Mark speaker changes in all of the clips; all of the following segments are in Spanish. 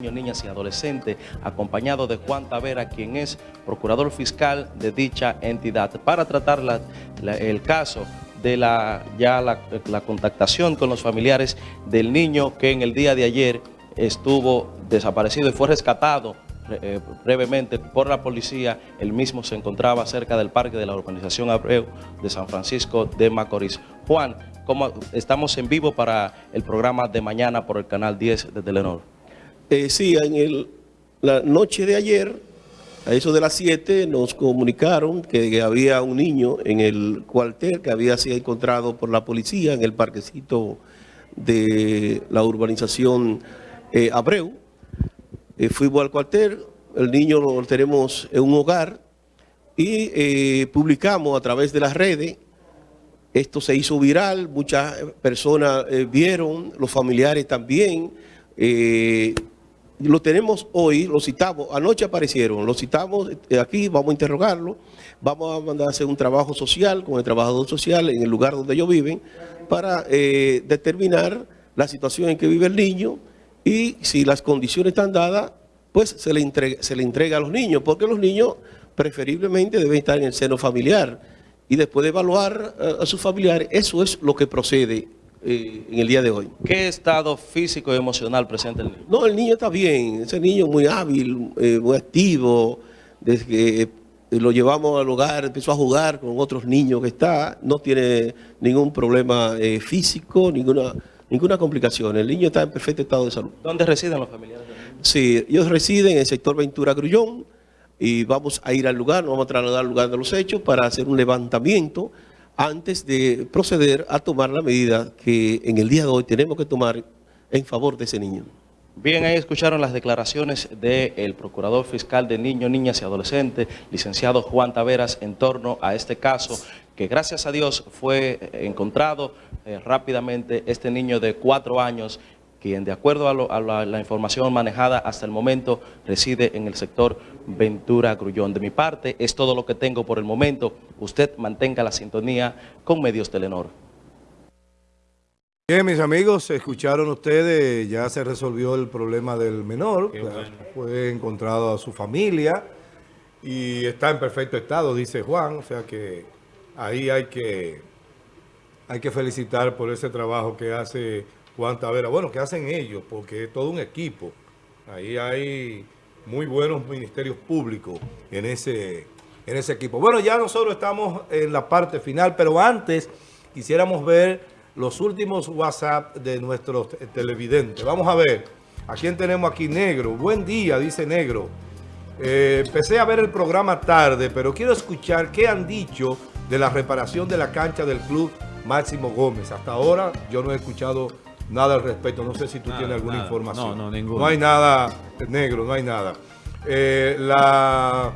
Speaker 1: niños, niñas y adolescentes, acompañado de Juan Tavera, quien es procurador fiscal de dicha entidad, para tratar el caso de la, ya la, contactación con los familiares del niño que en el día de ayer estuvo desaparecido y fue rescatado eh, brevemente por la policía. El mismo se encontraba cerca del parque de la urbanización Abreu de San Francisco de Macorís. Juan, ¿cómo estamos en vivo para el programa de mañana por el canal 10 de Telenor?
Speaker 2: Eh, sí, en el- la noche de ayer, a eso de las 7, nos comunicaron que había un niño en el cuartel que había sido encontrado por la policía en el parquecito de la urbanización eh, Abreu. Eh, fuimos al cuartel, el niño lo tenemos en un hogar y eh, publicamos a través de las redes esto se hizo viral, muchas personas vieron, los familiares también. Lo tenemos hoy, lo citamos, anoche aparecieron, lo citamos eh, aquí, vamos a interrogarlo, vamos a mandar a hacer un trabajo social con el trabajador social en el lugar donde ellos viven para eh, determinar la situación en que vive el niño y si las condiciones están dadas, pues se le entrega, se le entrega a los niños, porque los niños preferiblemente deben estar en el seno familiar y después de evaluar eh, a sus familiares, eso es lo que procede eh, en el día de hoy.
Speaker 1: ¿Qué estado físico y emocional presenta el niño?
Speaker 2: No, el niño está bien, ese niño muy hábil, eh, muy activo, desde que eh, lo llevamos al hogar, empezó a jugar con otros niños que está, no tiene ningún problema eh, físico, ninguna, ninguna complicación, el niño está en perfecto estado de salud.
Speaker 1: ¿Dónde residen los familiares?
Speaker 2: Sí, ellos residen en el sector Ventura Grullón y vamos a ir al lugar, nos vamos a trasladar al lugar de los hechos para hacer un levantamiento antes de proceder a tomar la medida que en el día de hoy tenemos que tomar en favor de ese niño.
Speaker 1: Bien, ahí escucharon las declaraciones del Procurador Fiscal de Niños, Niñas y Adolescentes, licenciado Juan Taveras, en torno a este caso, que gracias a Dios fue encontrado eh, rápidamente este niño de cuatro años, quien de acuerdo a, lo- a la, la información manejada hasta el momento reside en el sector Ventura Grullón. De mi parte, es todo lo que tengo por el momento. Usted mantenga la sintonía con Medios Telenor.
Speaker 3: Bien, mis amigos, escucharon ustedes, ya se resolvió el problema del menor, fue encontrado a su familia y está en perfecto estado, dice Juan, o sea que ahí hay que, hay que felicitar por ese trabajo que hace Bueno, que hacen ellos, porque es todo un equipo, ahí hay muy buenos ministerios públicos en ese, en ese equipo. Bueno, ya nosotros estamos en la parte final, pero antes quisiéramos ver los últimos WhatsApp de nuestros te- televidentes. Vamos a ver, ¿a quién tenemos aquí? Negro. Buen día, dice Negro. Eh, empecé a ver el programa tarde, pero quiero escuchar qué han dicho de la reparación de la cancha del club Máximo Gómez. Hasta ahora yo no he escuchado nada al respecto. No sé si tú
Speaker 4: Nada,
Speaker 3: tienes alguna
Speaker 4: nada.
Speaker 3: información.
Speaker 4: No, no, ninguna.
Speaker 3: No hay nada, negro, no hay nada. Eh, la,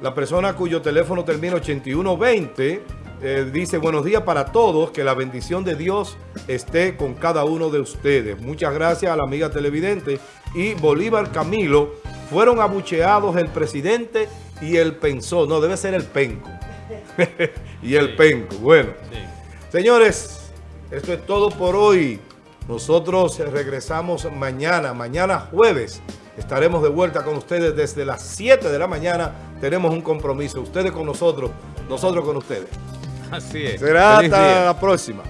Speaker 3: la persona cuyo teléfono termina 8120 eh, dice, buenos días para todos, que la bendición de Dios esté con cada uno de ustedes. Muchas gracias a la amiga televidente. Y Bolívar Camilo, fueron abucheados el presidente y el pensó, no, debe ser el penco. y el penco, bueno. Señores, esto es todo por hoy. Nosotros regresamos mañana, mañana jueves. Estaremos de vuelta con ustedes desde las 7 de la mañana. Tenemos un compromiso. Ustedes con nosotros, nosotros con ustedes.
Speaker 4: Así es.
Speaker 3: Será
Speaker 4: Feliz
Speaker 3: hasta
Speaker 4: día.
Speaker 3: la próxima.